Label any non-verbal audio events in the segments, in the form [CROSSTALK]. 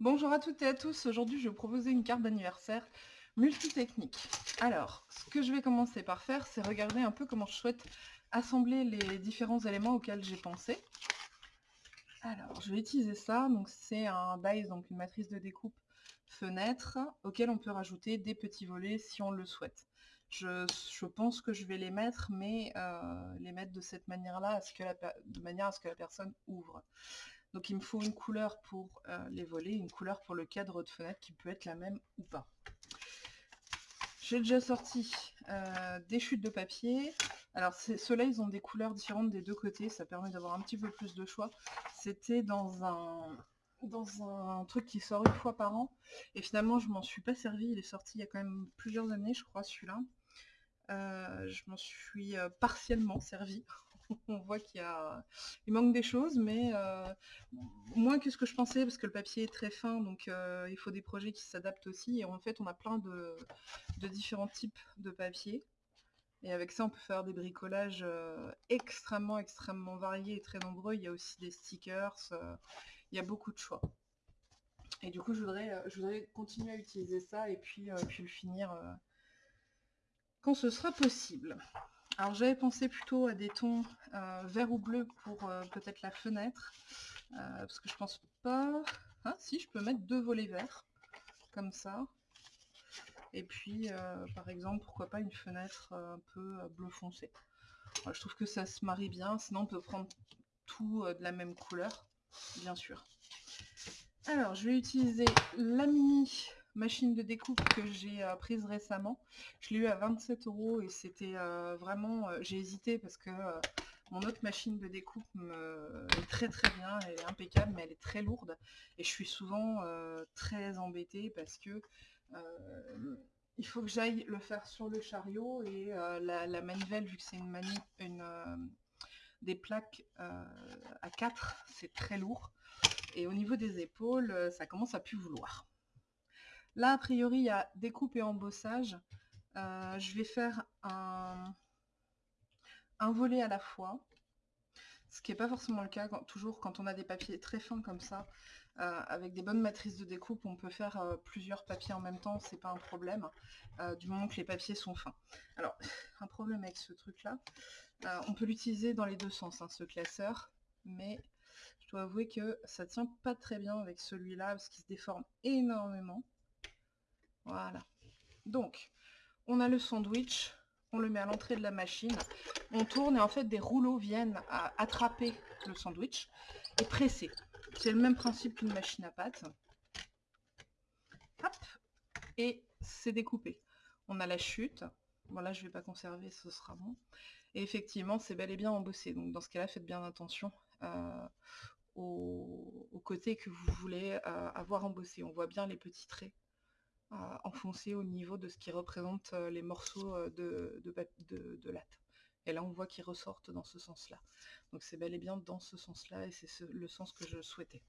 Bonjour à toutes et à tous, aujourd'hui je vais vous proposer une carte d'anniversaire multitechnique. Alors, ce que je vais commencer par faire, c'est regarder un peu comment je souhaite assembler les différents éléments auxquels j'ai pensé. Alors, je vais utiliser ça, donc c'est un dice, donc une matrice de découpe fenêtre, auquel on peut rajouter des petits volets si on le souhaite. Je, pense que je vais les mettre, mais euh, les mettre de cette manière-là, de manière à ce que la personne ouvre. Donc il me faut une couleur pour euh, les volets, une couleur pour le cadre de fenêtre qui peut être la même ou pas. J'ai déjà sorti euh, des chutes de papier. Alors ceux-là, ils ont des couleurs différentes des deux côtés, ça permet d'avoir un petit peu plus de choix. C'était dans un, dans un truc qui sort une fois par an, et finalement je m'en suis pas servi, il est sorti il y a quand même plusieurs années, je crois, celui-là. Euh, je m'en suis partiellement servi [LAUGHS] on voit qu'il il manque des choses, mais euh, moins que ce que je pensais, parce que le papier est très fin, donc euh, il faut des projets qui s'adaptent aussi. Et en fait, on a plein de, différents types de papier. Et avec ça, on peut faire des bricolages euh, extrêmement, extrêmement variés et très nombreux. Il y a aussi des stickers, il y a beaucoup de choix. Et du coup, je voudrais, continuer à utiliser ça et puis le finir quand ce sera possible. Alors j'avais pensé plutôt à des tons euh, vert ou bleu pour euh, peut-être la fenêtre. Euh, parce que je pense pas... Ah si, je peux mettre deux volets verts. Comme ça. Et puis, par exemple, pourquoi pas une fenêtre un peu bleu foncé. je trouve que ça se marie bien. Sinon, on peut prendre tout de la même couleur, bien sûr. Alors, je vais utiliser la mini machine de découpe que j'ai euh, prise récemment. Je l'ai eu à 27 euros et c'était euh, vraiment... Euh, j'ai hésité parce que mon autre machine de découpe est très très bien, elle est impeccable, mais elle est très lourde. Et je suis souvent très embêtée parce que il faut que j'aille le faire sur le chariot et la, manivelle, vu que c'est une, mani une des plaques à 4, c'est très lourd. Et au niveau des épaules, ça commence à plus vouloir. Là, a priori, il y a découpe et embossage. Euh, je vais faire un, volet à la fois, ce qui n'est pas forcément le cas toujours quand on a des papiers très fins comme ça. Euh, avec des bonnes matrices de découpe, on peut faire euh, plusieurs papiers en même temps, c'est pas un problème, du moment que les papiers sont fins. Alors, [LAUGHS] un problème avec ce truc-là, on peut l'utiliser dans les deux sens, hein, ce classeur, mais je dois avouer que ça tient pas très bien avec celui-là, parce qu'il se déforme énormément. Voilà. Donc, on a le sandwich, on le met à l'entrée de la machine, on tourne et en fait des rouleaux viennent attraper le sandwich et presser. C'est le même principe qu'une machine à pâte. Hop, et c'est découpé. On a la chute. Bon là je vais pas conserver, ce sera bon. Et effectivement c'est bel et bien embossé. Donc dans ce cas-là faites bien attention euh, aux, côtés que vous voulez euh, avoir embossé. On voit bien les petits traits enfoncé au niveau de ce qui représente euh, les morceaux euh, de, de, latte. Et là, on voit qu'ils ressortent dans ce sens-là. Donc c'est bel et bien dans ce sens-là, et c'est le sens que je souhaitais.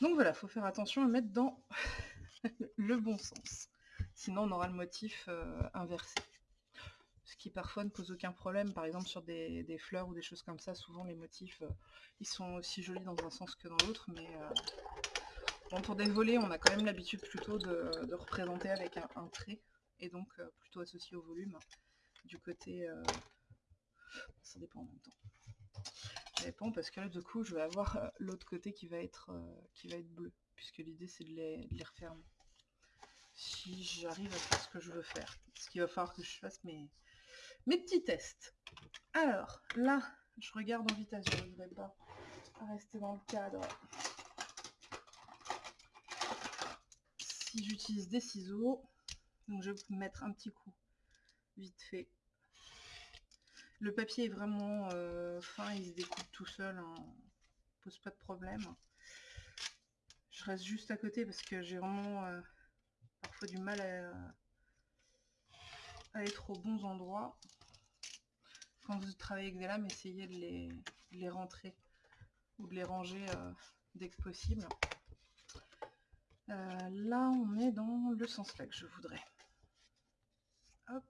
Donc voilà, il faut faire attention à mettre dans [LAUGHS] le bon sens. Sinon, on aura le motif euh, inversé. Ce qui parfois ne pose aucun problème. Par exemple, sur des, fleurs ou des choses comme ça, souvent les motifs, ils sont aussi jolis dans un sens que dans l'autre, mais pour des volets, on a quand même l'habitude plutôt de, représenter avec un, trait, et donc euh, plutôt associé au volume. Du côté... Euh, ça dépend en même temps. Ça dépend parce que là, du coup, je vais avoir euh, l'autre côté qui va être bleu, puisque l'idée c'est de les, refermer. Si j'arrive à faire ce que je veux faire. Ce qu'il va falloir que je fasse mes, mes petits tests. Alors, là, je regarde en vitesse, je ne vais pas rester dans le cadre. si j'utilise des ciseaux, donc je vais mettre un petit coup vite fait. Le papier est vraiment euh, fin, il se découpe tout seul, hein. pose pas de problème. Je reste juste à côté parce que j'ai vraiment euh, parfois du mal à, être aux bons endroits. Quand vous travaillez avec des lames, essayez de les, rentrer ou de les ranger euh, dès que possible. Euh, là, on est dans le sens là que je voudrais. Hop.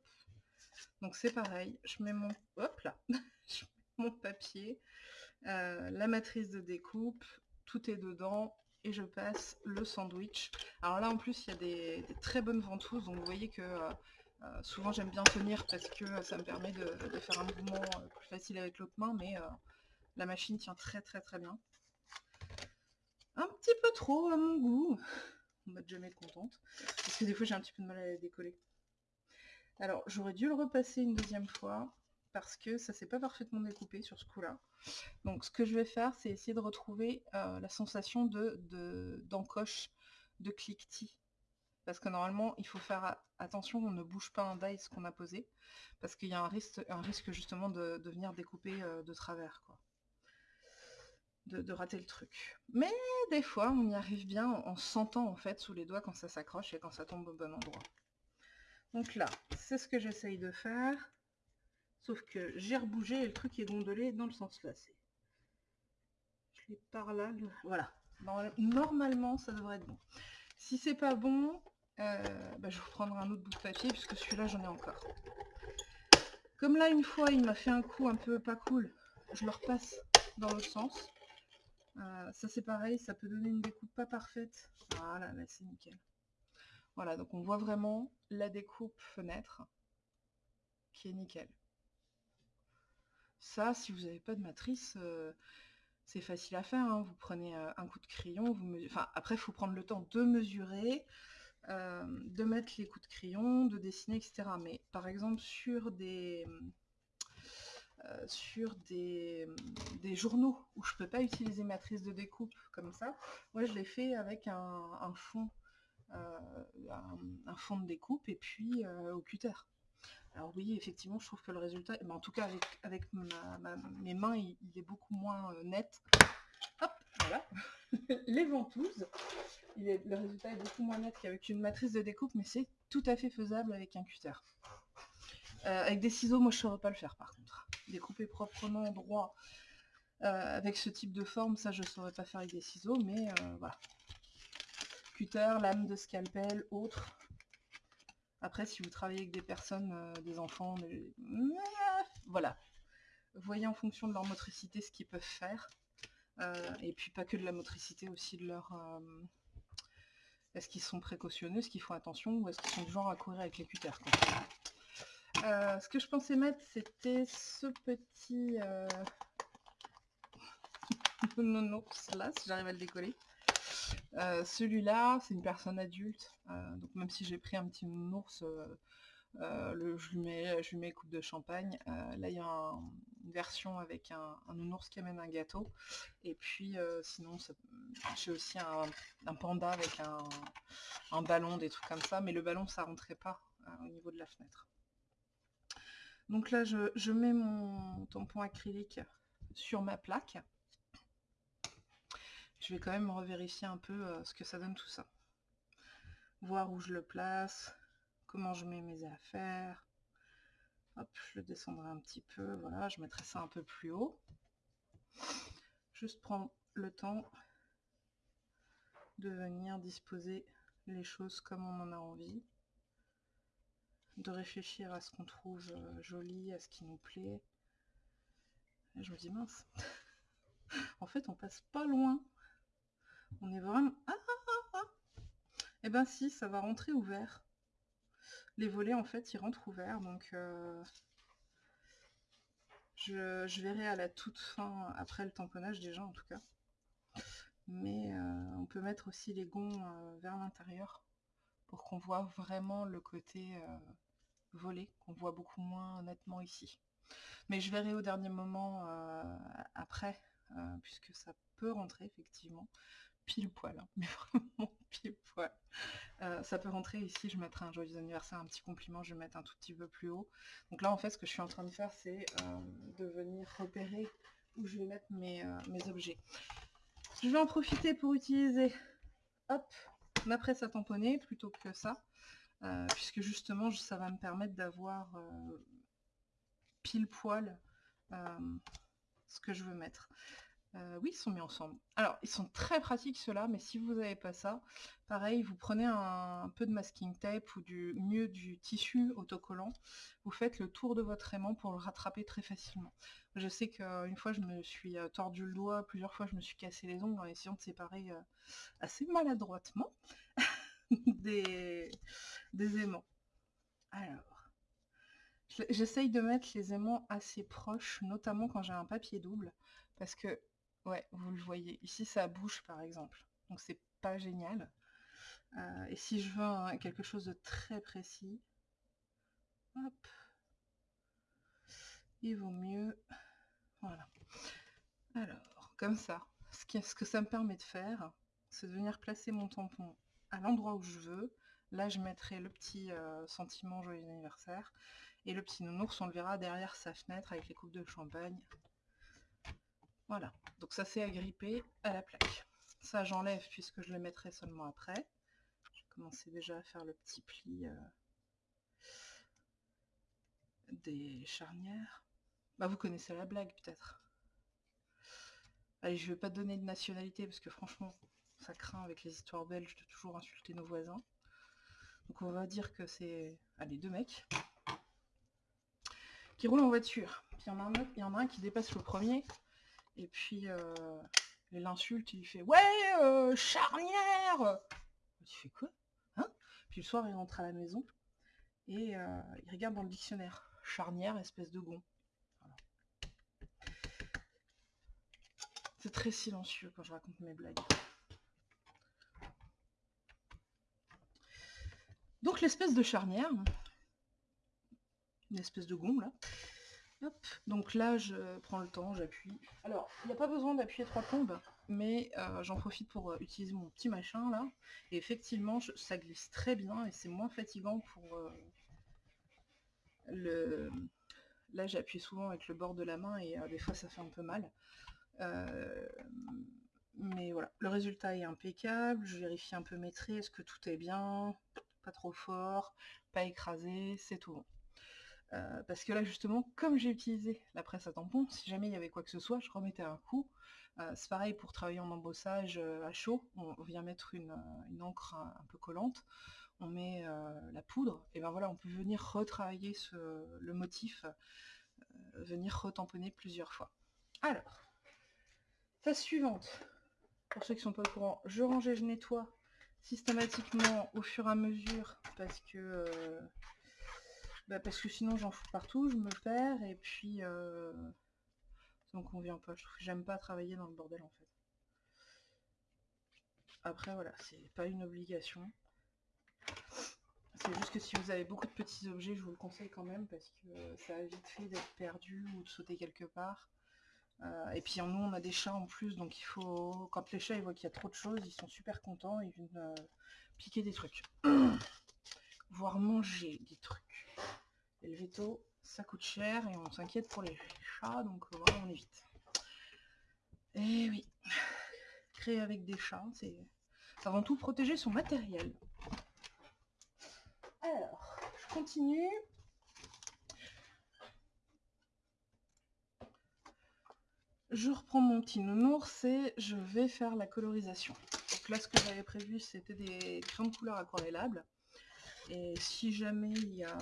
Donc c'est pareil, je mets mon, hop là, [LAUGHS] mon papier, euh, la matrice de découpe, tout est dedans, et je passe le sandwich. Alors là en plus il y a des, très bonnes ventouses, donc vous voyez que euh, souvent j'aime bien tenir parce que ça me permet de, faire un mouvement plus facile avec l'autre main, mais la machine tient très très très bien. Un petit peu trop à mon goût, [LAUGHS] on va jamais contente, parce que des fois j'ai un petit peu de mal à la décoller. Alors j'aurais dû le repasser une deuxième fois, parce que ça s'est pas parfaitement découpé sur ce coup-là. Donc ce que je vais faire, c'est essayer de retrouver euh, la sensation de d'encoche, de, cliquetis. Parce que normalement, il faut faire attention, on ne bouge pas un dice qu'on a posé, parce qu'il y a un risque, justement de, venir découper euh, de travers. De, rater le truc. Mais des fois, on y arrive bien en, sentant en fait sous les doigts quand ça s'accroche et quand ça tombe au bon endroit. Donc là, c'est ce que j'essaye de faire. Sauf que j'ai rebougé et le truc est gondolé dans le sens là. Je l'ai par là. Voilà. Normalement, ça devrait être bon. Si c'est pas bon, euh, bah, je vous prendrai un autre bout de papier puisque celui-là, j'en ai encore. Comme là, une fois, il m'a fait un coup un peu pas cool, je le repasse dans l'autre sens. Euh, ça, c'est pareil, ça peut donner une découpe pas parfaite. Voilà, là, c'est nickel. Voilà, donc on voit vraiment la découpe fenêtre qui est nickel. Ça, si vous n'avez pas de matrice, euh, c'est facile à faire. Hein. Vous prenez euh, un coup de crayon, vous enfin, après, il faut prendre le temps de mesurer, euh, de mettre les coups de crayon, de dessiner, etc. Mais par exemple, sur des, sur des, journaux où je peux pas utiliser matrice de découpe comme ça, moi je l'ai fait avec un, fond. un, fond de découpe et puis au cutter. Alors oui, effectivement, je trouve que le résultat, mais en tout cas avec, mes mains, il, est beaucoup moins euh, net. Hop, voilà. [LAUGHS] Les ventouses, le résultat est beaucoup moins net qu'avec une matrice de découpe, mais c'est tout à fait faisable avec un cutter. Euh, avec des ciseaux, moi je ne saurais pas le faire par contre. Découper proprement droit euh, avec ce type de forme, ça je ne saurais pas faire avec des ciseaux, mais voilà. Cutter, lame de scalpel, autre, après, si vous travaillez avec des personnes, euh, des enfants, voilà. Voyez en fonction de leur motricité ce qu'ils peuvent faire. Euh, et puis pas que de la motricité, aussi de leur... Euh, est-ce qu'ils sont précautionneux, est-ce qu'ils font attention, ou est-ce qu'ils sont du genre à courir avec les cutters Ce que je pensais mettre, c'était ce petit... [LAUGHS] non, non, là, si j'arrive à le décoller. Euh, celui-là, c'est une personne adulte, euh, donc même si j'ai pris un petit ours, euh, le, je, lui mets, coupe de champagne. là, il y a une version avec un, un, ours qui amène un gâteau. Et puis, sinon, j'ai aussi un, panda avec un, ballon, des trucs comme ça. Mais le ballon, ça rentrait pas au niveau de la fenêtre. Donc là, je, mets mon tampon acrylique sur ma plaque je vais quand même revérifier un peu euh, ce que ça donne tout ça. Voir où je le place, comment je mets mes affaires. Hop, je le descendrai un petit peu, voilà, je mettrai ça un peu plus haut. Juste prendre le temps de venir disposer les choses comme on en a envie. De réfléchir à ce qu'on trouve euh, joli, à ce qui nous plaît. Je me dis mince. [LAUGHS] en fait, on passe pas loin on est vraiment... Ah, ah, ah, Eh ben si, ça va rentrer ouvert. Les volets, en fait, ils rentrent ouverts, donc... Euh, je, verrai à la toute fin, après le tamponnage déjà, en tout cas. Mais euh, on peut mettre aussi les gonds vers l'intérieur pour qu'on voit vraiment le côté volé, qu'on voit beaucoup moins nettement ici. Mais je verrai au dernier moment après, puisque ça peut rentrer effectivement pile poil, hein, [LAUGHS] mais vraiment pile poil. Euh, ça peut rentrer ici, je mettrai un joyeux anniversaire, un petit compliment, je vais mettre un tout petit peu plus haut. Donc là en fait ce que je suis en train de faire c'est euh, de venir repérer où je vais mettre mes, euh, mes, objets. Je vais en profiter pour utiliser hop, ma presse à tamponner plutôt que ça, puisque justement ça va me permettre d'avoir pile poil ce que je veux mettre. Euh, oui, ils sont mis ensemble. Alors, ils sont très pratiques ceux-là, mais si vous n'avez pas ça, pareil, vous prenez un, peu de masking tape ou du mieux du tissu autocollant, vous faites le tour de votre aimant pour le rattraper très facilement. Je sais qu'une fois, je me suis euh, tordu le doigt, plusieurs fois, je me suis cassé les ongles en essayant de séparer euh, assez maladroitement [LAUGHS] des, des aimants. Alors, j'essaye de mettre les aimants assez proches, notamment quand j'ai un papier double, parce que Ouais, vous le voyez. Ici, ça bouge, par exemple. Donc, c'est pas génial. Euh, et si je veux quelque chose de très précis, il vaut mieux... Voilà. Alors, comme ça, ce, ce que ça me permet de faire, c'est de venir placer mon tampon à l'endroit où je veux. Là, je mettrai le petit euh, sentiment joyeux anniversaire. Et le petit nounours, on le verra derrière sa fenêtre avec les coupes de champagne. Voilà, donc ça c'est agrippé à la plaque. Ça j'enlève puisque je le mettrai seulement après. Je vais commencer déjà à faire le petit pli euh, des charnières. Bah vous connaissez la blague peut-être. Allez, je vais pas donner de nationalité parce que franchement, ça craint avec les histoires belges de toujours insulter nos voisins. Donc on va dire que c'est allez, deux mecs qui roulent en voiture. Puis il y, en a un qui dépasse le premier et puis, euh, il l'insulte, il fait « Ouais, euh, charnière !» Tu fais quoi hein? Puis le soir, il rentre à la maison et euh, il regarde dans le dictionnaire. Charnière, espèce de gond. C'est très silencieux quand je raconte mes blagues. Donc l'espèce de charnière, une espèce de gond là, donc là, je prends le temps, j'appuie. Alors, il n'y a pas besoin d'appuyer trois plombes, mais euh, j'en profite pour euh, utiliser mon petit machin là. Et effectivement, ça glisse très bien et c'est moins fatigant pour euh, le... Là, j'appuie souvent avec le bord de la main et des fois, ça fait un peu mal. Mais voilà, le résultat est impeccable. Je vérifie un peu mes traits, est-ce que tout est bien, pas trop fort, pas écrasé, c'est tout bon. Euh, parce que là justement, comme j'ai utilisé la presse à tampon, si jamais il y avait quoi que ce soit, je remettais un coup. Euh, c'est pareil pour travailler en embossage euh, à chaud, on vient mettre une, encre un, peu collante, on met la poudre, et ben voilà, on peut venir retravailler le motif, venir retamponner plusieurs fois. Alors, phase suivante, pour ceux qui sont pas au courant, je range et je nettoie systématiquement au fur et à mesure, parce que bah, parce que sinon j'en fous partout, je me perds et puis euh, ça me convient pas. J'aime pas travailler dans le bordel en fait. Après voilà, c'est pas une obligation. C'est juste que si vous avez beaucoup de petits objets, je vous le conseille quand même parce que ça a vite fait d'être perdu ou de sauter quelque part. Euh, et puis nous on a des chats en plus, donc il faut. Quand les chats ils voient qu'il y a trop de choses, ils sont super contents, ils viennent euh, piquer des trucs. [CLEARS THROAT] Voire manger des trucs. Et le veto, ça coûte cher et on s'inquiète pour les chats, donc euh, voilà, on évite. Et oui, [SIGHS] créer avec des chats, c'est avant tout protéger son matériel. Alors, je continue. Je reprends mon petit nounours et je vais faire la colorisation. Donc là, ce que j'avais prévu, c'était des crayons de couleur aquarellables. Et si jamais il y a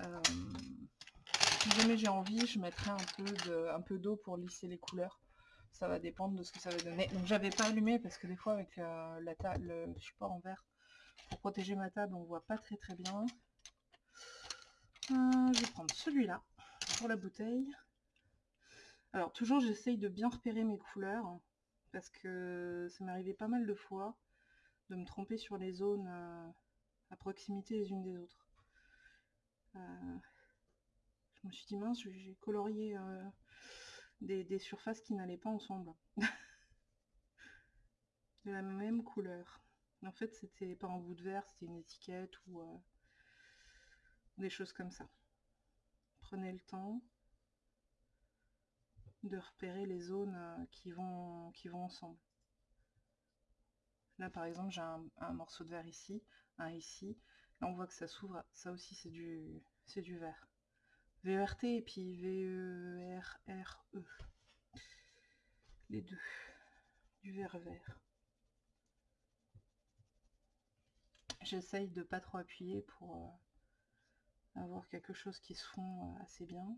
euh, si jamais j'ai envie, je mettrai un peu d'eau pour lisser les couleurs. Ça va dépendre de ce que ça va donner. Donc j'avais pas allumé parce que des fois avec le support en verre, pour protéger ma table, on voit pas très très bien. Euh, je vais prendre celui-là pour la bouteille. Alors toujours j'essaye de bien repérer mes couleurs parce que ça arrivé pas mal de fois de me tromper sur les zones à proximité les unes des autres. Euh, je me suis dit mince, j'ai colorié euh, des, surfaces qui n'allaient pas ensemble. [LAUGHS] de la même couleur. En fait, c'était pas un bout de verre, c'était une étiquette ou euh, des choses comme ça. Prenez le temps de repérer les zones qui, vont, qui vont ensemble. Là, par exemple, j'ai un, morceau de verre ici, un ici, on voit que ça s'ouvre. Ça aussi, c'est du, c'est du vert. VERT et puis V-E-R-R-E. les deux, du vert vert. J'essaye de pas trop appuyer pour euh, avoir quelque chose qui se fond euh, assez bien.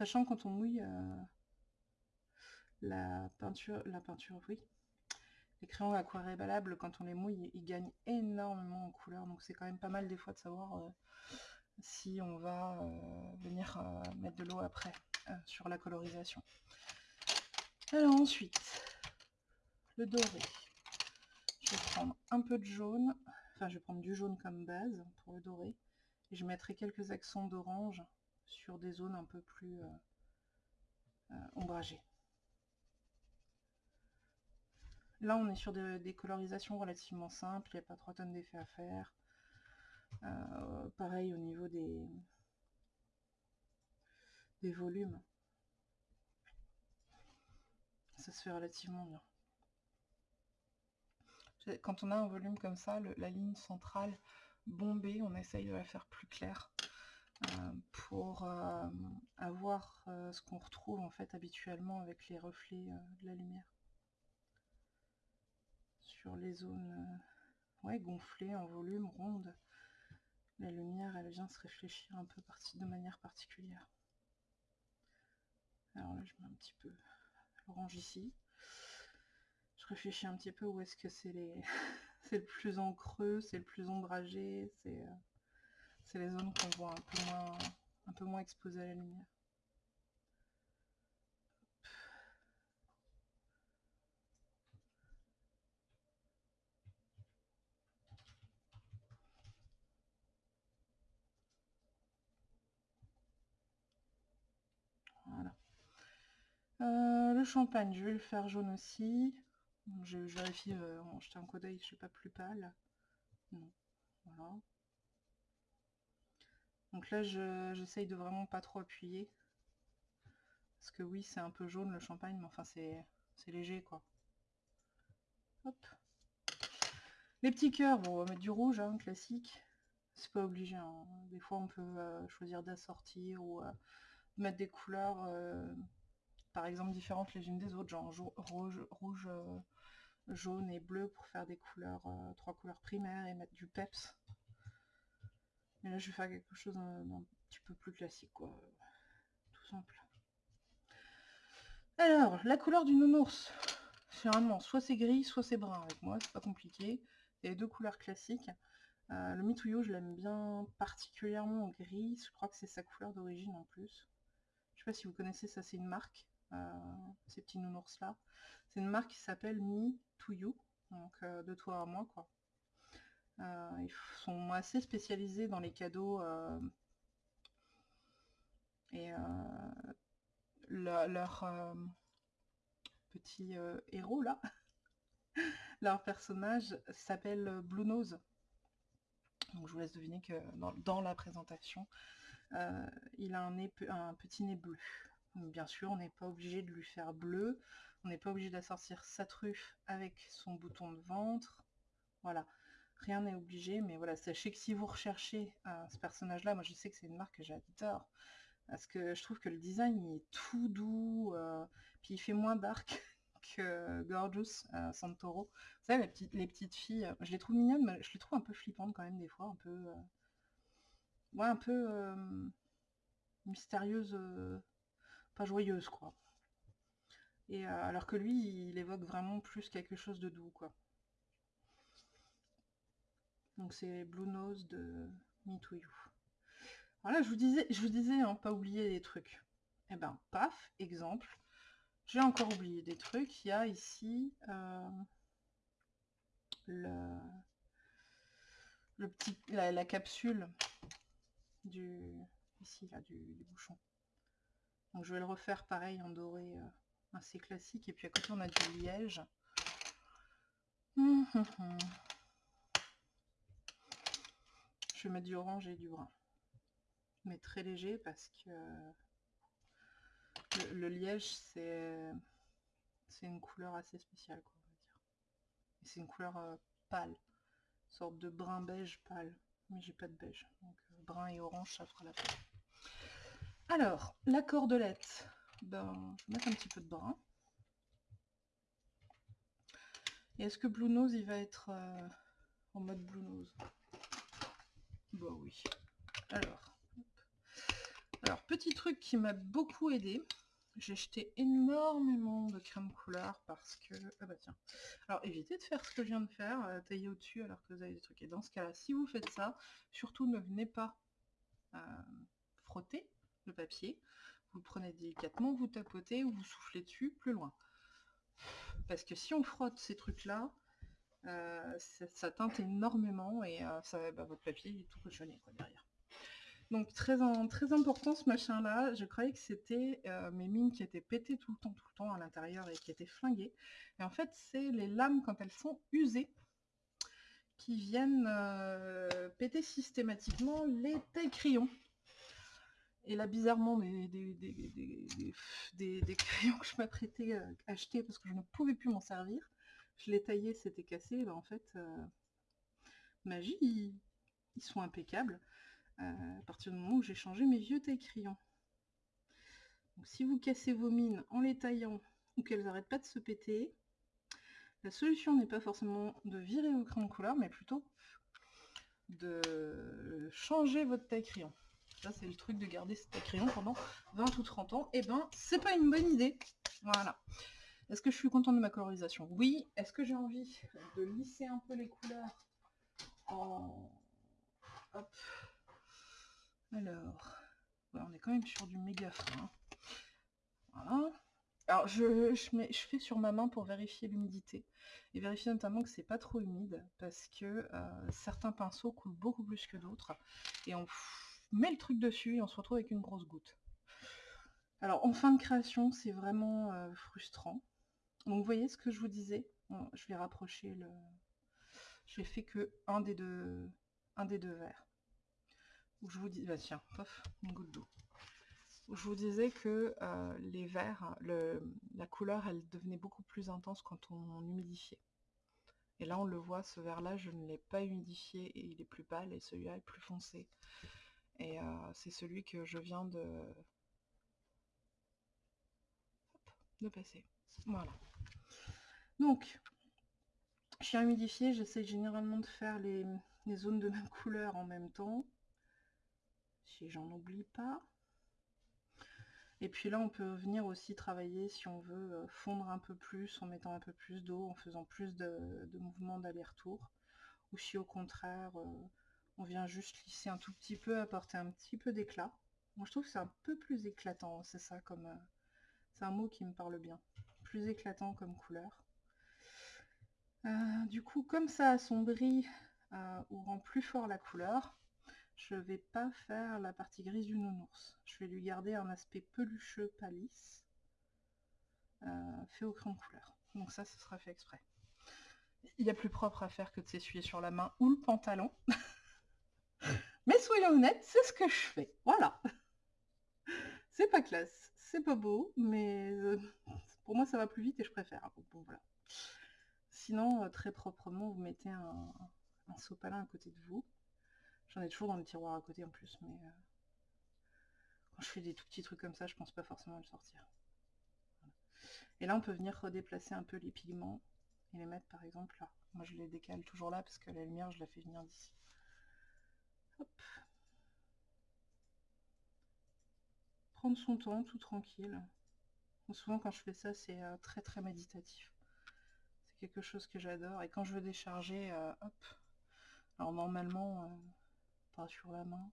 Sachant quand on mouille euh, la peinture, la peinture, oui, les crayons aquarellables, quand on les mouille, ils gagnent énormément en couleur. Donc c'est quand même pas mal des fois de savoir si on va venir mettre de l'eau après sur la colorisation. Alors ensuite, le doré. Je vais prendre un peu de jaune, enfin je vais prendre du jaune comme base pour le doré, je mettrai quelques accents d'orange sur des zones un peu plus euh, euh, ombragées. Là on est sur des, colorisations relativement simples, il n'y a pas trop tonnes d'effets à faire. Euh, pareil au niveau des, volumes. Ça se fait relativement bien. Quand on a un volume comme ça, la ligne centrale bombée, on essaye de la faire plus claire pour euh, avoir euh, ce qu'on retrouve en fait habituellement avec les reflets de la lumière. Sur les zones ouais, gonflées en volume, rondes, la lumière elle vient se réfléchir un peu de manière particulière. Alors là je mets un petit peu l'orange ici réfléchis un petit peu où est-ce que c'est les [LAUGHS] c'est le plus en creux, c'est le plus ombragé, c'est euh, les zones qu'on voit un peu moins exposées à la lumière. Voilà. Euh, le champagne, je vais le faire jaune aussi. Je, vérifie euh, en jetant un coup d'œil, je sais pas plus pâle. Non. Voilà. Donc là, j'essaye de vraiment pas trop appuyer. Parce que oui, c'est un peu jaune le champagne, mais enfin, c'est léger, quoi. Hop. Les petits cœurs, on va mettre du rouge, hein, classique. C'est pas obligé. Hein. Des fois, on peut euh, choisir d'assortir ou euh, mettre des couleurs par exemple différentes les unes des autres, genre rouge, rouge euh, jaune et bleu pour faire des couleurs, euh, trois couleurs primaires et mettre du peps. Mais là je vais faire quelque chose d'un petit peu plus classique quoi, tout simple. Alors, la couleur du nounours, généralement soit c'est gris, soit c'est brun avec moi, c'est pas compliqué. Il y a deux couleurs classiques. Euh, le Mituyo, je l'aime bien particulièrement en gris, je crois que c'est sa couleur d'origine en plus. Je sais pas si vous connaissez, ça c'est une marque. Euh, ces petits nounours là. C'est une marque qui s'appelle You, donc euh, de toi à moi quoi. Euh, ils sont assez spécialisés dans les cadeaux et leur petit héros là, [LAUGHS] leur personnage s'appelle Blue Nose. Donc je vous laisse deviner que dans, la présentation, il a un petit nez bleu. Bien sûr, on n'est pas obligé de lui faire bleu, on n'est pas obligé d'assortir sa truffe avec son bouton de ventre. Voilà, rien n'est obligé, mais voilà, sachez que si vous recherchez euh, ce personnage-là, moi je sais que c'est une marque que j'adore, parce que je trouve que le design est tout doux, euh, puis il fait moins dark [LAUGHS] que Gorgeous euh, Santoro. Vous savez, les petites, les petites filles, je les trouve mignonnes, mais je les trouve un peu flippantes quand même des fois, un peu... ouais, un peu mystérieuse joyeuse, quoi. Et euh, alors que lui, il évoque vraiment plus quelque chose de doux, quoi. Donc c'est Blue Nose de Me To You. Voilà, je vous disais, je vous disais, hein, pas oublier des trucs. et eh ben, paf, exemple. J'ai encore oublié des trucs. Il y a ici euh, le, le petit, la, capsule du ici là du bouchon. Donc je vais le refaire pareil en doré euh, assez classique. Et puis à côté on a du liège. Hum, hum, hum. Je vais mettre du orange et du brun. Mais très léger parce que le, liège c'est c'est une couleur assez spéciale quoi, c'est une couleur euh, pâle. Sorte de brun beige pâle. Mais j'ai pas de beige. Donc euh, brun et orange ça fera la peine. Alors, la cordelette, ben, je vais mettre un petit peu de brun. Et est-ce que Blue Nose, il va être euh, en mode Blue Nose? Bah oui. Alors, petit truc qui m'a beaucoup aidé, j'ai jeté énormément de crème couleur parce que... Ah bah tiens. Alors évitez de faire ce que je viens de faire, euh, tailler au-dessus alors que vous avez des trucs. Et dans ce cas-là, si vous faites ça, surtout ne venez pas euh, frotter le papier. Vous le prenez délicatement, vous tapotez ou vous soufflez dessus plus loin. Parce que si on frotte ces trucs-là, euh, ça, teinte énormément et ça, bah, votre papier est tout cochonné derrière. Donc très, très important ce machin là, je croyais que c'était euh, mes mines qui étaient pétées tout le temps, tout le temps à l'intérieur et qui étaient flinguées. Et en fait c'est les lames quand elles sont usées qui viennent euh, péter systématiquement les tailles crayons. Et là bizarrement des, des, crayons que je m'apprêtais à acheter parce que je ne pouvais plus m'en servir, je les taillais, c'était cassé, ben, en fait euh, magie, ils sont impeccables à partir du moment où j'ai changé mes vieux taille-crayons. si vous cassez vos mines en les taillant ou qu'elles n'arrêtent pas de se péter, la solution n'est pas forcément de virer vos crayons de couleur, mais plutôt de changer votre taille-crayon. Ça, c'est le truc de garder ce taille-crayon pendant 20 ou 30 ans. Et eh ben, c'est pas une bonne idée. Voilà. Est-ce que je suis contente de ma colorisation? Oui. Est-ce que j'ai envie de lisser un peu les couleurs. Alors, on est quand même sur du méga fin. Hein. Voilà. Alors, je, je, fais sur ma main pour vérifier l'humidité. Et vérifier notamment que c'est pas trop humide, parce que euh, certains pinceaux coulent beaucoup plus que d'autres. Et on met le truc dessus et on se retrouve avec une grosse goutte. Alors, en fin de création, c'est vraiment euh, frustrant. Donc, vous voyez ce que je vous disais? Je vais rapprocher le... J'ai fait que un des deux, un des deux verres je vous dis, bah tiens, pof, une goutte d'eau. Je vous disais que euh, les verts, la couleur, elle devenait beaucoup plus intense quand on, humidifiait. Et là, on le voit, ce vert-là, je ne l'ai pas humidifié et il est plus pâle, et celui-là est plus foncé. Et euh, c'est celui que je viens de... de passer. Voilà. Donc, je suis humidifié, j'essaie généralement de faire les zones de même couleur en même temps si j'en oublie pas. Et puis là, on peut venir aussi travailler si on veut euh, fondre un peu plus en mettant un peu plus d'eau, en faisant plus de, mouvements d'aller-retour. Ou si au contraire, euh, on vient juste lisser un tout petit peu, apporter un petit peu d'éclat. Moi, je trouve que c'est un peu plus éclatant, c'est ça, comme... Euh, c'est un mot qui me parle bien. Plus éclatant comme couleur. du coup, comme ça assombrit ou rend plus fort la couleur, je vais pas faire la partie grise du nounours. Je vais lui garder un aspect pelucheux, pas lisse, euh, fait au crayon couleur. Donc ça, ce sera fait exprès. Il y a plus propre à faire que de s'essuyer sur la main ou le pantalon. [LAUGHS] Mais soyons honnêtes, c'est ce que je fais. Voilà. [LAUGHS] C'est pas classe, c'est pas beau, mais euh, [LAUGHS] pour moi ça va plus vite et je préfère. Bon, voilà. Sinon, euh, très proprement, vous mettez un, sopalin à côté de vous. J'en ai toujours dans le tiroir à côté en plus, mais euh, quand je fais des tout petits trucs comme ça, je pense pas forcément le sortir. Et là, on peut venir redéplacer un peu les pigments et les mettre par exemple là. Moi, je les décale toujours là parce que la lumière, je la fais venir d'ici. Prendre son temps, tout tranquille. souvent, quand je fais ça, c'est euh, très très méditatif. C'est quelque chose que j'adore. Et quand je veux décharger, euh, hop. Alors normalement, pas sur la main,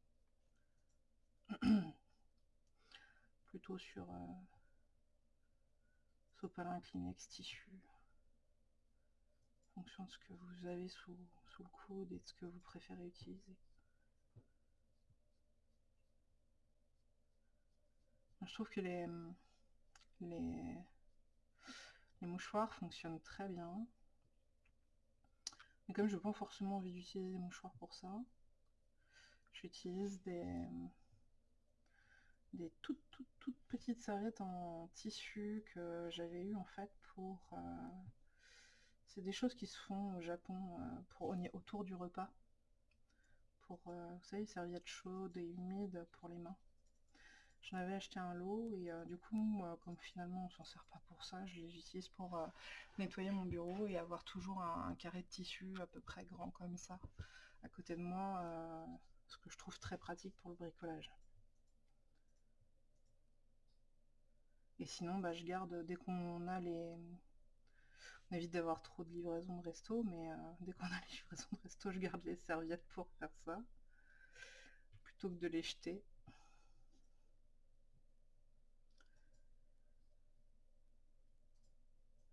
[CLEARS THROAT] plutôt sur euh, sopalin Kleenex tissu, en fonction de ce que vous avez sous, sous le coude et de ce que vous préférez utiliser. Je trouve que les, mouchoirs fonctionnent très bien. Mais comme je n'ai pas forcément envie d'utiliser des mouchoirs pour ça, J'utilise des, des toutes, toutes, petites serviettes en tissu que j'avais eu en fait pour... Euh, c'est des choses qui se font au Japon euh, autour du repas. Pour, euh, vous savez, serviettes chaudes et humides pour les mains. J'en avais acheté un lot et euh, du coup, comme finalement on s'en sert pas pour ça, je les utilise pour euh, nettoyer mon bureau et avoir toujours un, carré de tissu à peu près grand comme ça à côté de moi, euh, ce que je trouve très pratique pour le bricolage. Et sinon, bah, je garde dès qu'on a les... On évite d'avoir trop de livraisons de resto, mais dès qu'on a les [LAUGHS] livraisons de resto, je garde les serviettes pour faire ça, plutôt que de les jeter.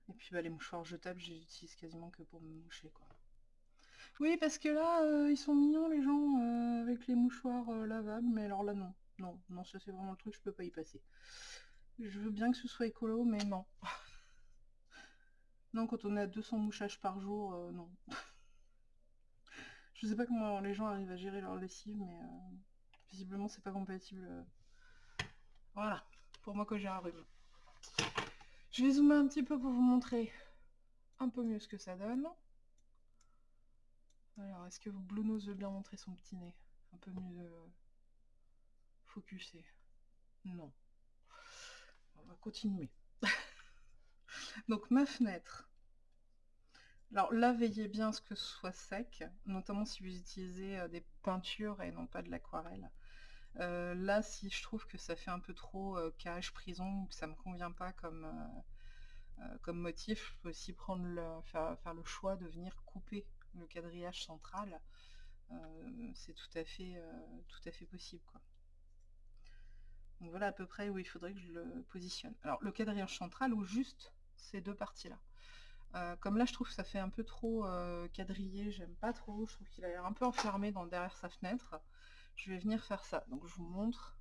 Et puis bah, les mouchoirs jetables, je les utilise quasiment que pour me moucher. quoi. Oui, parce que là, euh, ils sont mignons les gens euh, avec les mouchoirs euh, lavables, mais alors là, non. Non, non, ça c'est vraiment le truc, je peux pas y passer. Je veux bien que ce soit écolo, mais non. [LAUGHS] non, quand on est à 200 mouchages par jour, non. [LAUGHS] je sais pas comment les gens arrivent à gérer leur lessive, mais visiblement c'est pas compatible. Voilà, pour moi que j'ai un rhume. Je vais zoomer un petit peu pour vous montrer un peu mieux ce que ça donne. Alors, est-ce que Blue Nose veut bien montrer son petit nez? Un peu mieux focusé. Non. On va continuer. [LAUGHS] Donc, ma fenêtre. Alors là, veillez bien à ce que ce soit sec, notamment si vous utilisez euh, des peintures et non pas de l'aquarelle. Euh, là, si je trouve que ça fait un peu trop euh, cage, prison, ou que ça me convient pas comme, euh, motif, je peux aussi faire, le choix de venir couper le quadrillage central. C'est tout, à fait, possible. Voilà à peu près où il faudrait que je le positionne. Alors le quadrillage central ou juste ces deux parties-là. comme là je trouve que ça fait un peu trop quadrillé, j'aime pas trop, je trouve qu'il a l'air un peu enfermé dans, derrière sa fenêtre je vais venir faire ça. Donc je vous montre.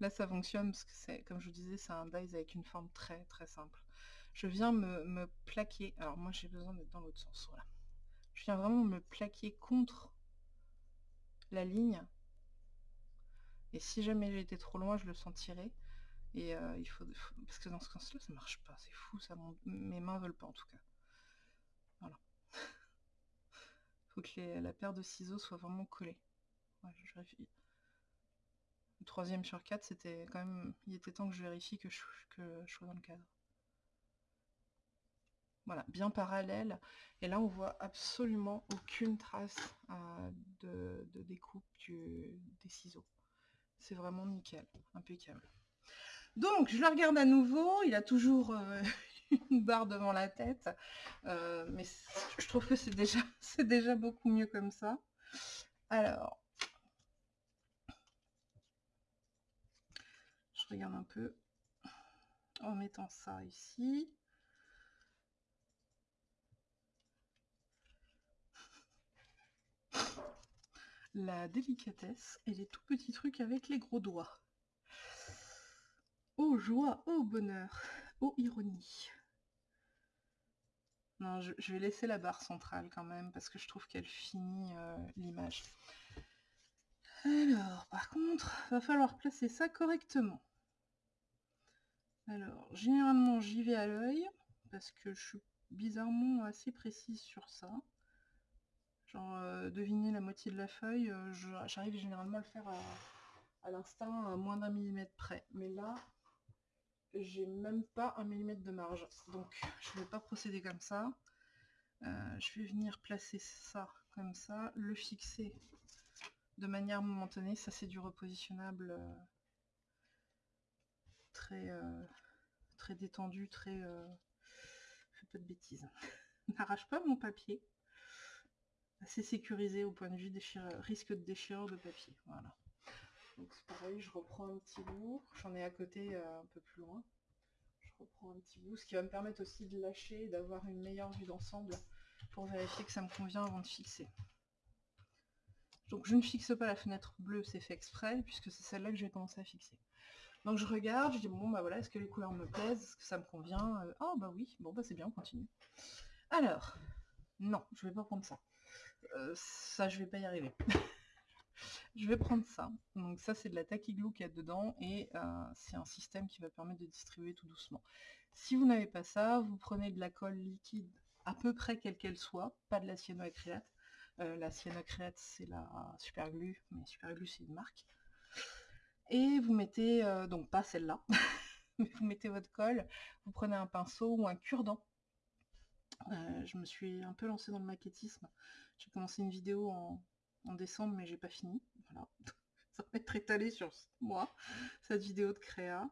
Là ça fonctionne parce que c'est, comme je vous disais, c'est un base avec une forme très très simple. Je viens me, plaquer, alors moi j'ai besoin d'être dans l'autre sens. Je viens vraiment me plaquer contre la ligne. Et si jamais j'étais trop loin, je le sentirais. Et euh, il faut, Parce que dans ce sens-là, ça marche pas. C'est fou, ça. Mes mains veulent pas en tout cas. Voilà que la paire de ciseaux soit vraiment collée. Le troisième sur quatre, c'était quand même. Il était temps que je vérifie que je, que je sois dans le cadre. Voilà, bien parallèle. Et là, on voit absolument aucune trace euh, de, découpe des ciseaux. C'est vraiment nickel, impeccable. Donc, je le regarde à nouveau. Il a toujours euh, [LAUGHS] une barre devant la tête. Euh, mais je trouve que c'est déjà, [LAUGHS] déjà beaucoup mieux comme ça. Alors, je regarde un peu en mettant ça ici. La délicatesse et les tout petits trucs avec les gros doigts. Oh joie, oh bonheur, oh ironie. Non, je, vais laisser la barre centrale quand même, parce que je trouve qu'elle finit euh, l'image. Alors, par contre, va falloir placer ça correctement. Alors, généralement, j'y vais à l'œil, parce que je suis bizarrement assez précise sur ça. Genre, euh, deviner la moitié de la feuille, euh, j'arrive généralement à le faire à, à l'instinct à moins d'un millimètre près. Mais là, j'ai même pas un millimètre de marge. Donc je vais pas procéder comme ça. Euh, je vais venir placer ça comme ça, le fixer de manière momentanée. Ça c'est du repositionnable euh, très, euh, très détendu, très... fais pas de bêtises. [LAUGHS] N'arrache pas mon papier. Assez sécurisé au point de vue risque de déchirure de papier. Voilà. Donc pareil, je reprends un petit bout, j'en ai à côté euh, un peu plus loin. Je reprends un petit bout, ce qui va me permettre aussi de lâcher et d'avoir une meilleure vue d'ensemble pour vérifier que ça me convient avant de fixer. Donc je ne fixe pas la fenêtre bleue, c'est fait exprès, puisque c'est celle-là que je vais commencer à fixer. Donc je regarde, je dis bon bah voilà, est-ce que les couleurs me plaisent, est-ce que ça me convient? Oh bah oui, bon bah c'est bien, on continue. Alors, non, je vais pas prendre ça. Euh, ça je vais pas y arriver. [LAUGHS] Je vais prendre ça. Donc ça, c'est de la taquiglou qu'il y a dedans et euh, c'est un système qui va permettre de distribuer tout doucement. Si vous n'avez pas ça, vous prenez de la colle liquide à peu près quelle qu'elle soit, pas de la cyanoacrylate. Euh, la cyanoacrylate, c'est la superglue, mais superglue, c'est une marque. Et vous mettez, euh, donc pas celle-là, [LAUGHS] mais vous mettez votre colle, vous prenez un pinceau ou un cure-dent. Euh, je me suis un peu lancée dans le maquettisme. J'ai commencé une vidéo en, décembre, mais j'ai pas fini. [LAUGHS] Ça va être étalé sur moi, cette vidéo de créa.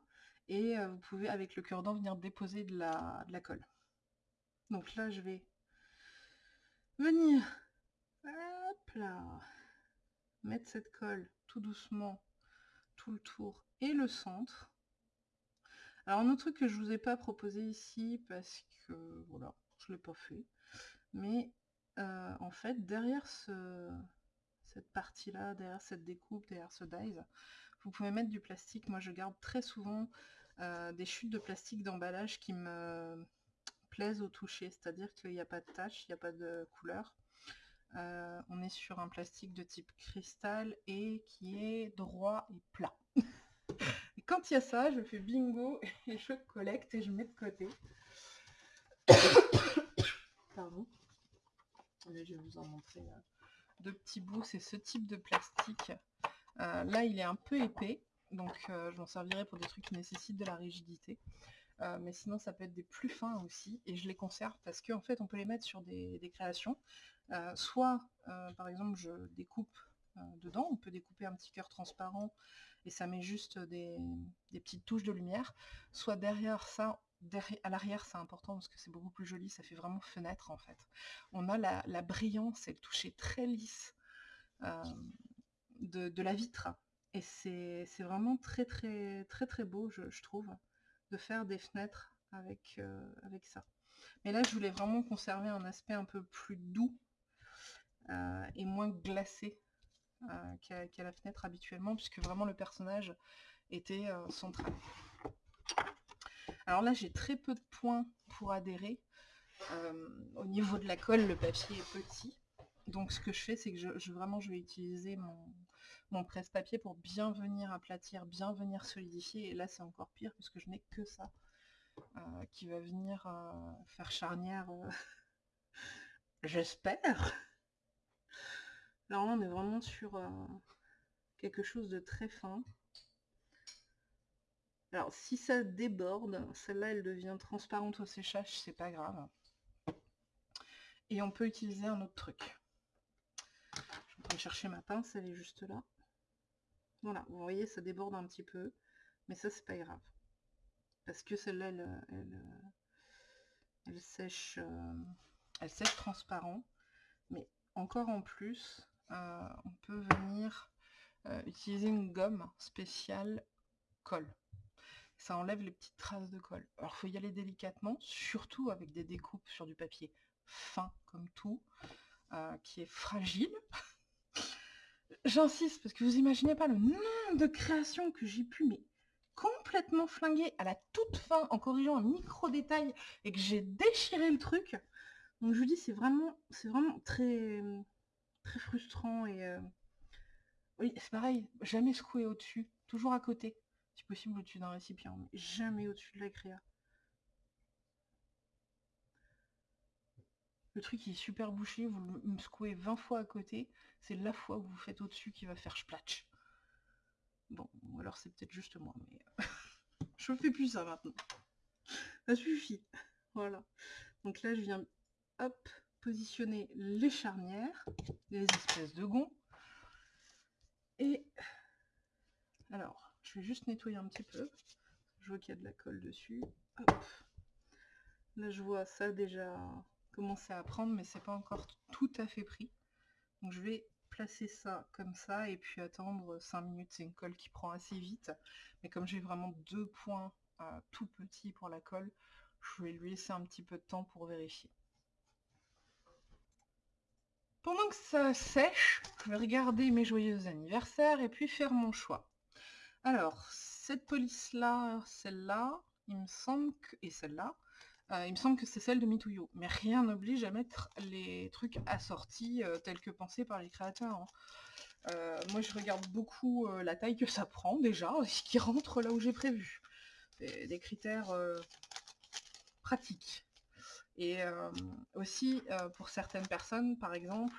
Et euh, vous pouvez, avec le cure-dent, venir déposer de la, de la colle. Donc là, je vais venir hop là, mettre cette colle tout doucement tout le tour et le centre. Alors un autre truc que je vous ai pas proposé ici parce que voilà, je l'ai pas fait, mais euh, en fait derrière ce, cette partie là, derrière cette découpe, derrière ce dies, vous pouvez mettre du plastique. Moi je garde très souvent euh, des chutes de plastique d'emballage qui me plaisent au toucher, c'est-à-dire qu'il n'y a pas de tache, il n'y a pas de couleur. Euh, on est sur un plastique de type cristal et qui est droit et plat. [LAUGHS] et quand il y a ça, je fais bingo [LAUGHS] et je collecte et je mets de côté. [COUGHS] Pardon. je vais vous en montrer euh, deux petits bouts. C'est ce type de plastique. Euh, là, il est un peu épais, donc je m'en servirai pour des trucs qui nécessitent de la rigidité. mais sinon ça peut être des plus fins aussi et je les conserve parce qu'en fait on peut les mettre sur des créations euh, soit, euh, par exemple, je découpe euh, dedans, on peut découper un petit cœur transparent et ça met juste des, petites touches de lumière, soit derrière ça, à l'arrière c'est important parce que c'est beaucoup plus joli, ça fait vraiment fenêtre en fait. On a la, brillance et le toucher très lisse de, la vitre et c'est vraiment très très très très beau je, trouve de faire des fenêtres avec, avec ça. Mais là je voulais vraiment conserver un aspect un peu plus doux euh, et moins glacé euh, qu'à la fenêtre habituellement, puisque vraiment le personnage était euh, central. Alors là, j'ai très peu de points pour adhérer. au niveau de la colle, le papier est petit. Donc ce que je fais, c'est que je, vraiment je vais utiliser mon, presse-papier pour bien venir aplatir, bien venir solidifier. Et là, c'est encore pire puisque je n'ai que ça qui va venir faire charnière, [LAUGHS] j'espère, Là, on est vraiment sur euh, quelque chose de très fin. Alors, si ça déborde, celle-là, elle devient transparente au séchage, c'est pas grave. Et on peut utiliser un autre truc. Je vais chercher ma pince, elle est juste là. Voilà, vous voyez, ça déborde un petit peu. Mais ça, c'est pas grave. Parce que celle-là, elle, sèche, euh, elle sèche transparent. Mais encore en plus, euh, on peut venir euh, utiliser une gomme spéciale colle. Ça enlève les petites traces de colle. Alors faut y aller délicatement, surtout avec des découpes sur du papier fin comme tout, euh, qui est fragile. [LAUGHS] J'insiste parce que vous imaginez pas le nombre de créations que j'ai pu mais complètement flinguer à la toute fin en corrigeant un micro détail et que j'ai déchiré le truc. Donc je vous dis c'est vraiment c'est vraiment très très frustrant et euh, oui c'est pareil jamais secouer au-dessus toujours à côté si possible au-dessus d'un récipient mais jamais au-dessus de la créa. Le truc est super bouché vous le secouez 20 fois à côté c'est la fois où vous faites au-dessus qui va faire splatch. Bon alors c'est peut-être juste moi mais [LAUGHS] je fais plus ça maintenant. Ça suffit. Voilà. Donc là je viens hop positionner les charnières, les espèces de gonds. Et alors, je vais juste nettoyer un petit peu. Je vois qu'il y a de la colle dessus. Là, je vois ça déjà commencer à prendre, mais c'est pas encore tout à fait pris. Donc, je vais placer ça comme ça et puis attendre 5 minutes. C'est une colle qui prend assez vite. Mais comme j'ai vraiment deux points euh, tout petits pour la colle, je vais lui laisser un petit peu de temps pour vérifier. Pendant que ça sèche, je vais regarder mes joyeux anniversaires et puis faire mon choix. Alors, cette police-là, celle-là, il me semble que... et celle-là, euh, il me semble que c'est celle de Mituyo. Mais rien n'oblige à mettre les trucs assortis euh, tels que pensés par les créateurs. Hein. Euh, moi, je regarde beaucoup la taille que ça prend, déjà, ce qui rentre là où j'ai prévu. des critères pratiques. Et aussi, pour certaines personnes, par exemple,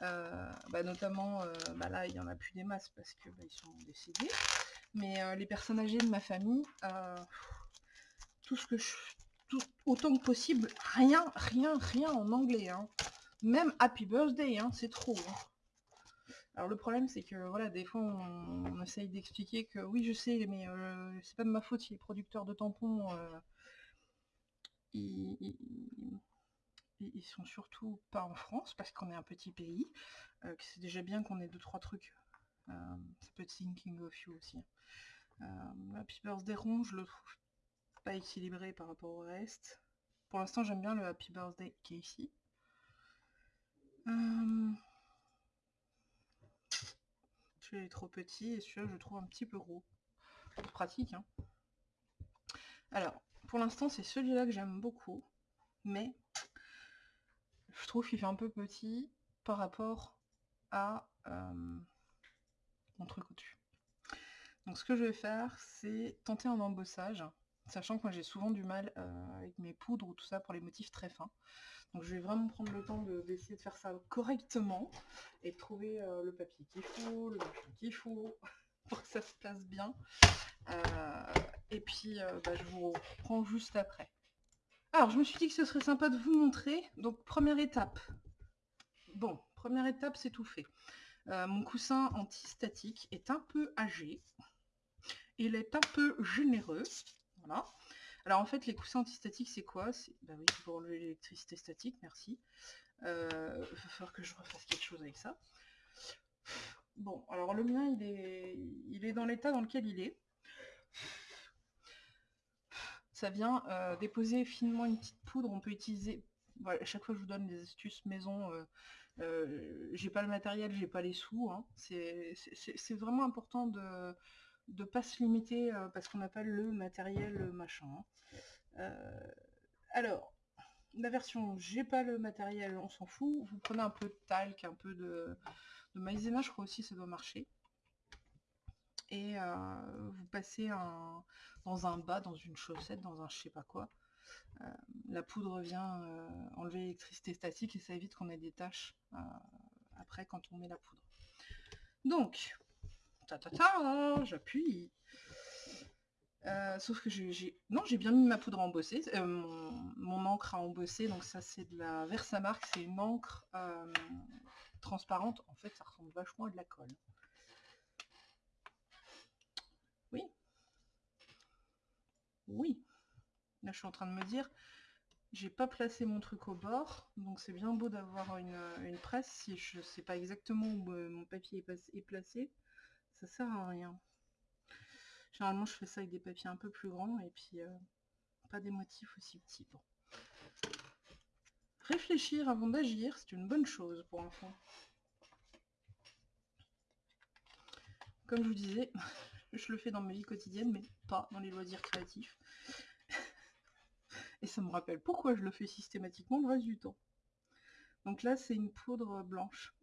bah, notamment, euh, bah, là, il n'y en a plus des masses parce que bah, sont décédés. Mais euh, les personnes âgées de ma famille, tout ce que je... Tout, autant que possible, rien, rien, rien en anglais. Hein. Même Happy Birthday, hein, c'est trop. Hein. Alors le problème c'est que voilà, des fois on, essaye d'expliquer que oui je sais mais c'est pas de ma faute si les producteurs de tampons ils, sont surtout pas en France parce qu'on est un petit pays, que c'est déjà bien qu'on ait deux trois trucs. ça peut être Thinking of You aussi. Happy Birthday rond, je le trouve pas équilibré par rapport au reste. Pour l'instant j'aime bien le Happy Birthday qui est ici. celui-là est trop petit et celui-là je trouve un petit peu gros. Pratique, hein. Alors, pour l'instant c'est celui-là que j'aime beaucoup, mais je trouve qu'il fait un peu petit par rapport à euh, mon truc au-dessus. Donc ce que je vais faire, c'est tenter un embossage, sachant que moi j'ai souvent du mal euh, avec mes poudres ou tout ça pour les motifs très fins. Donc je vais vraiment prendre le temps d'essayer de, faire ça correctement et de trouver euh, le papier qu'il faut, le machin qu'il faut, [LAUGHS] pour que ça se passe bien. Et puis bah, je vous reprends juste après. Alors je me suis dit que ce serait sympa de vous montrer. Donc première étape. Bon, première étape, c'est tout fait. mon coussin anti-statique est un peu âgé. Il est un peu généreux. Voilà. Alors en fait, les coussins antistatiques, c'est quoi? Bah oui, pour l'électricité statique, merci. Il euh, va falloir que je refasse quelque chose avec ça. Bon, alors le mien, il il est dans l'état dans lequel il est. Ça vient euh, déposer finement une petite poudre. On peut utiliser... Voilà, à chaque fois, je vous donne des astuces maison. Euh, j'ai pas le matériel, j'ai pas les sous. Hein. C'est vraiment important de de pas se limiter euh, parce qu'on n'a pas le matériel euh, machin. Hein. Euh, alors, la version j'ai pas le matériel, on s'en fout. Vous prenez un peu de talc, un peu de, maïzena, je crois aussi ça doit marcher. Et vous passez dans un bas, dans une chaussette, dans un je sais pas quoi. la poudre vient enlever l'électricité statique et ça évite qu'on ait des taches après quand on met la poudre. Donc, j'appuie. Euh, sauf que j'ai... Non, j'ai bien mis ma poudre embossée, euh, mon, encre à embosser, donc ça c'est de la Versamark, c'est une encre euh, transparente, en fait ça ressemble vachement à de la colle. Oui. Oui. Là je suis en train de me dire, j'ai pas placé mon truc au bord, donc c'est bien beau d'avoir une, presse si je sais pas exactement où mon papier est placé ça sert à rien. Généralement, je fais ça avec des papiers un peu plus grands et puis euh, pas des motifs aussi petits. Réfléchir avant d'agir, c'est une bonne chose pour fond. Comme je vous disais, je le fais dans ma vie quotidienne, mais pas dans les loisirs créatifs. [LAUGHS] Et ça me rappelle pourquoi je le fais systématiquement le reste du temps. Donc là, c'est une poudre blanche.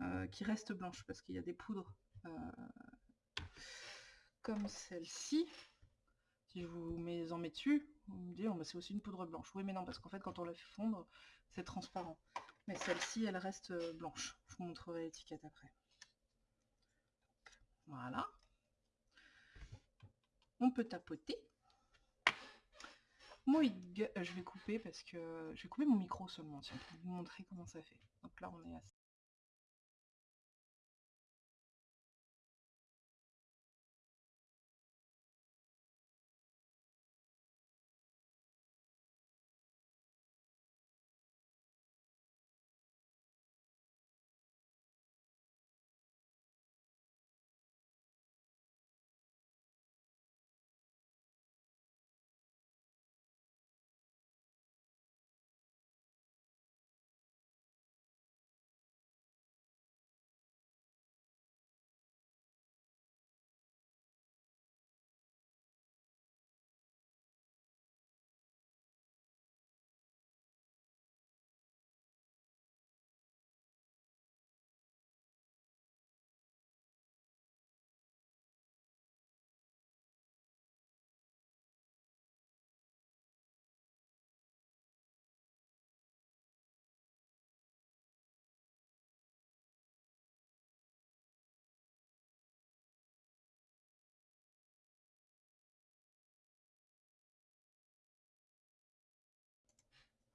Euh, qui reste blanche parce qu'il y a des poudres euh, comme celle-ci. Si je vous mets, en mets dessus, vous me dites, oh, c'est aussi une poudre blanche. Oui, mais non, parce qu'en fait, quand on la fait fondre, c'est transparent. Mais celle-ci, elle reste euh, blanche. Je vous montrerai l'étiquette après. Voilà. On peut tapoter. Moi, je vais couper parce que je vais couper mon micro seulement, pour vous montrer comment ça fait. Donc là, on est à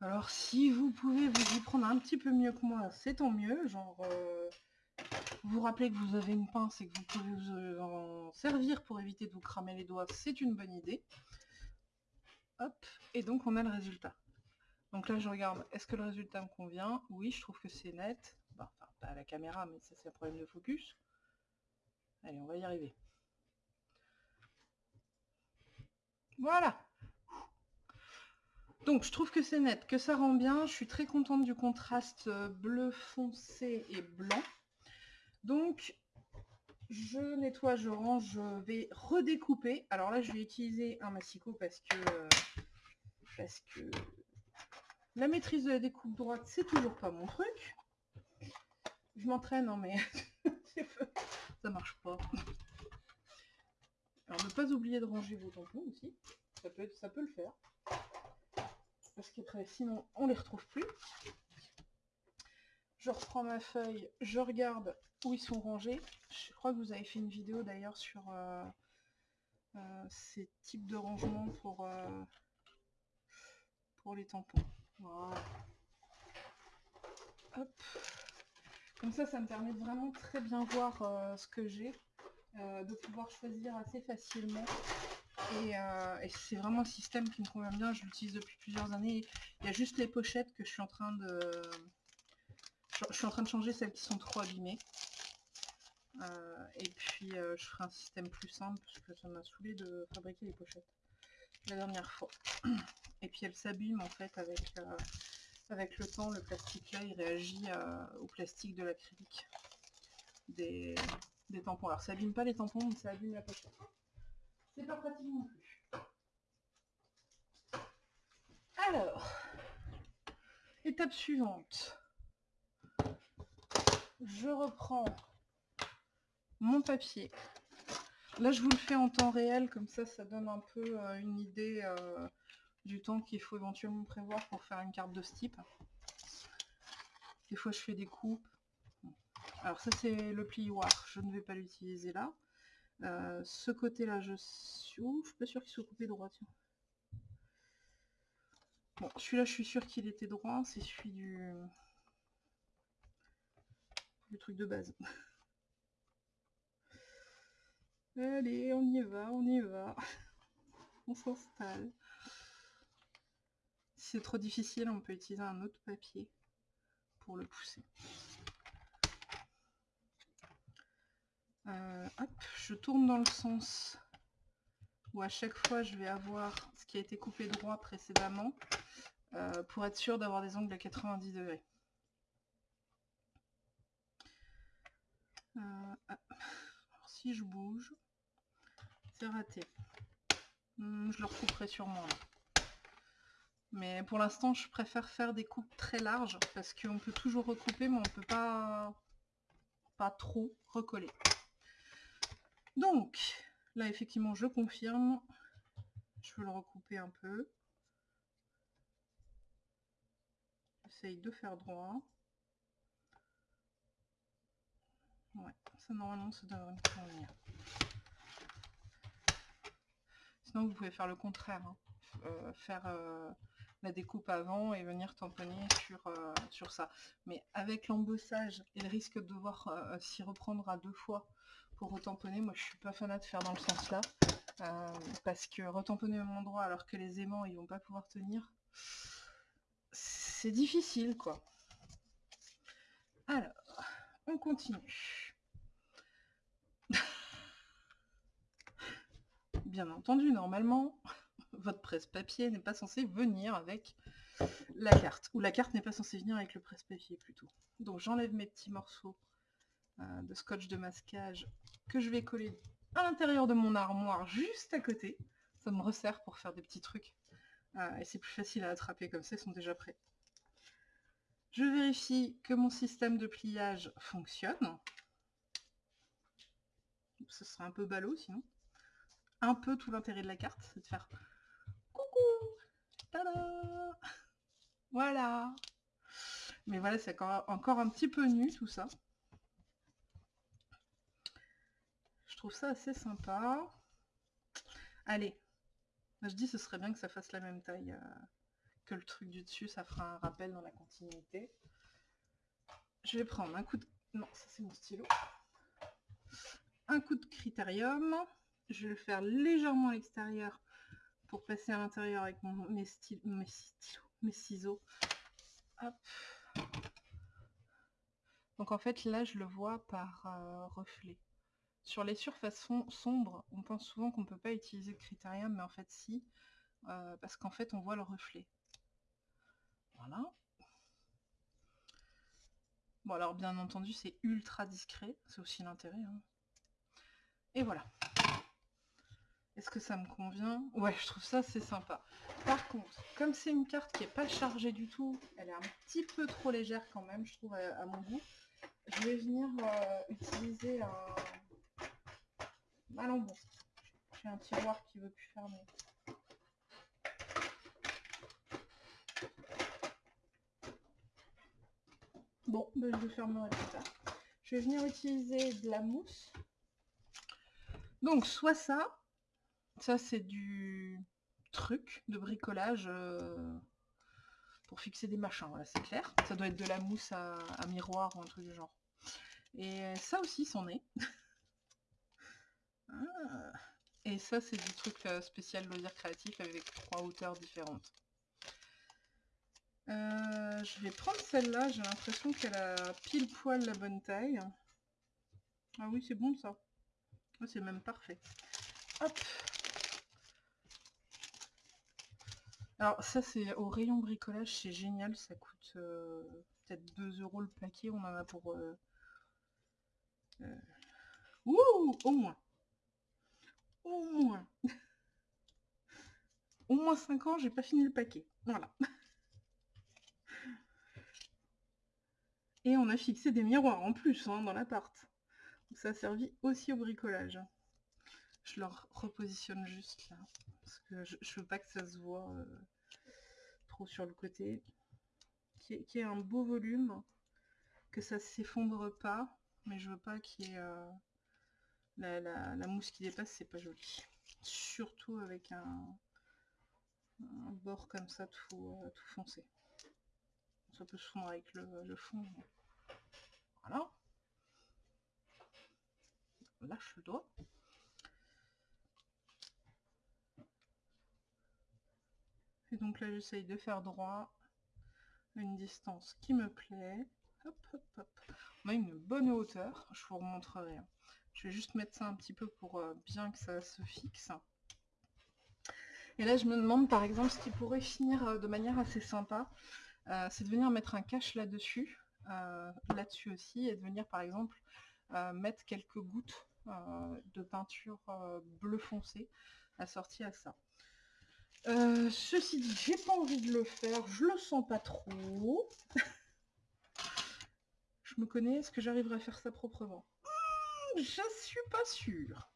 Alors si vous pouvez vous y prendre un petit peu mieux que moi, c'est tant mieux. Genre, euh, vous rappelez que vous avez une pince et que vous pouvez vous en servir pour éviter de vous cramer les doigts, c'est une bonne idée. Hop, et donc on a le résultat. Donc là je regarde, est-ce que le résultat me convient? Oui, je trouve que c'est net. enfin, pas à la caméra, mais ça c'est un problème de focus. Allez, on va y arriver. Voilà donc je trouve que c'est net, que ça rend bien. Je suis très contente du contraste euh, bleu foncé et blanc. Donc je nettoie, je range, je vais redécouper. Alors là je vais utiliser un massicot parce que parce que la maîtrise de la découpe droite c'est toujours pas mon truc. Je m'entraîne, non mais [LAUGHS] ça marche pas. Alors ne pas oublier de ranger vos tampons aussi, ça peut, ça peut le faire parce qu'après sinon on les retrouve plus. Je reprends ma feuille, je regarde où ils sont rangés. Je crois que vous avez fait une vidéo d'ailleurs sur euh, euh, ces types de rangement pour, euh, pour les tampons. Comme ça, ça me permet de vraiment très bien voir ce que j'ai, de pouvoir choisir assez facilement euh, et, c'est vraiment un système qui me convient bien, je l'utilise depuis plusieurs années. Il y a juste les pochettes que je suis en train de... Je suis en train de changer celles qui sont trop abîmées. Euh, et puis euh, je ferai un système plus simple parce que ça m'a saoulé de fabriquer les pochettes la dernière fois. Et puis elles s'abîment en fait avec, avec le temps, le plastique là il réagit au plastique de l'acrylique des, des tampons. Alors ça abîme pas les tampons mais ça abîme la pochette pas pratique non plus. Alors, étape suivante. Je reprends mon papier. Là, je vous le fais en temps réel, comme ça, ça donne un peu euh, une idée euh, du temps qu'il faut éventuellement prévoir pour faire une carte de ce type. Des fois, je fais des coupes. Alors ça, c'est le plioir. Je ne vais pas l'utiliser là. Euh, ce côté-là, je je suis pas sûr qu'il soit coupé droit. Bon, celui-là, je suis sûr qu'il était droit. C'est celui du... du truc de base. [LAUGHS] Allez, on y va, on y va. [LAUGHS] on s'installe. Si c'est trop difficile, on peut utiliser un autre papier pour le pousser. Euh, je tourne dans le sens où à chaque fois je vais avoir ce qui a été coupé droit précédemment euh, pour être sûr d'avoir des angles à 90 degrés. Euh, si je bouge, c'est raté. Hmm, je le recouperai sûrement là. Mais pour l'instant, je préfère faire des coupes très larges parce qu'on peut toujours recouper, mais on peut pas, pas trop recoller. Donc, là, effectivement, je confirme. Je veux le recouper un peu. J'essaye de faire droit. Ouais, ça normalement ça devrait me convenir. Sinon vous pouvez faire le contraire, hein. euh, faire euh, la découpe avant et venir tamponner sur, euh, sur ça. Mais avec l'embossage et le risque de devoir s'y reprendre à deux fois pour retamponner, moi je suis pas fanat de faire dans le sens là, euh, parce que retamponner au même endroit alors que les aimants ils vont pas pouvoir tenir, c'est difficile quoi. Alors, on continue. [LAUGHS] Bien entendu, normalement, [LAUGHS] votre presse-papier n'est pas censé venir avec la carte, ou la carte n'est pas censée venir avec le presse-papier plutôt. Donc j'enlève mes petits morceaux euh, de scotch de masquage que je vais coller à l'intérieur de mon armoire juste à côté. Ça me resserre pour faire des petits trucs. Euh, et c'est plus facile à attraper comme ça, ils sont déjà prêts. Je vérifie que mon système de pliage fonctionne. Ce serait un peu ballot sinon. Un peu tout l'intérêt de la carte, c'est de faire coucou, tada Voilà Mais voilà, c'est encore un petit peu nu tout ça. Trouve ça assez sympa. Allez, je dis ce serait bien que ça fasse la même taille euh, que le truc du dessus, ça fera un rappel dans la continuité. Je vais prendre un coup de... Non, ça c'est mon stylo. Un coup de critérium. Je vais le faire légèrement à l'extérieur pour passer à l'intérieur avec mon, mes, mes, mes ciseaux. Hop. Donc en fait là je le vois par euh, reflet. Sur les surfaces sombres, on pense souvent qu'on ne peut pas utiliser le critérium, mais en fait si, euh, parce qu'en fait on voit le reflet. Voilà. Bon alors bien entendu c'est ultra discret, c'est aussi l'intérêt. Hein. Et voilà. Est-ce que ça me convient? Ouais, je trouve ça c'est sympa. Par contre, comme c'est une carte qui n'est pas chargée du tout, elle est un petit peu trop légère quand même, je trouve, à, mon goût. Je vais venir euh, utiliser un... Ah non, bon. J'ai un tiroir qui veut plus fermer. Bon, ben, je le fermerai plus tard. Je vais venir utiliser de la mousse. Donc, soit ça, ça, c'est du truc de bricolage euh, pour fixer des machins, c'est clair. Ça doit être de la mousse à, miroir ou un truc du genre. Et ça aussi, c'en est. [LAUGHS] Ah. Et ça, c'est du truc euh, spécial loisir créatif avec trois hauteurs différentes. Euh, je vais prendre celle-là, j'ai l'impression qu'elle a pile poil la bonne taille. Ah oui, c'est bon ça. Ah, c'est même parfait. Hop Alors ça c'est au rayon bricolage, c'est génial, ça coûte euh, peut-être 2 euros le paquet, on en a pour... Euh, ouh Au moins Au moins Au moins 5 ans, j'ai pas fini le paquet. Voilà. Et on a fixé des miroirs en plus hein, dans l'appart. Ça a servi aussi au bricolage. Je leur repositionne juste là parce que je, veux pas que ça se voit euh, trop sur le côté. Qui est, un beau volume, que ça s'effondre pas, mais je veux pas qu'il y ait euh, la, mousse qui dépasse, c'est pas joli. Surtout avec un, bord comme ça tout, euh, tout foncé. Ça peut se fondre avec le, fond. Voilà. Lâche le doigt. Et donc là, j'essaye de faire droit une distance qui me plaît. Hop, hop, hop. On a une bonne hauteur, je vous remontrerai. Je vais juste mettre ça un petit peu pour euh, bien que ça se fixe. Et là, je me demande par exemple ce qui pourrait finir euh, de manière assez sympa, euh, c'est de venir mettre un cache là-dessus, là-dessus aussi, et de venir par exemple mettre quelques gouttes de peinture bleu foncé assorties à ça. Ceci dit, j'ai pas envie de le faire, je le sens pas trop. [LAUGHS] je me connais, est-ce que j'arriverai à faire ça proprement? Je suis pas sûre.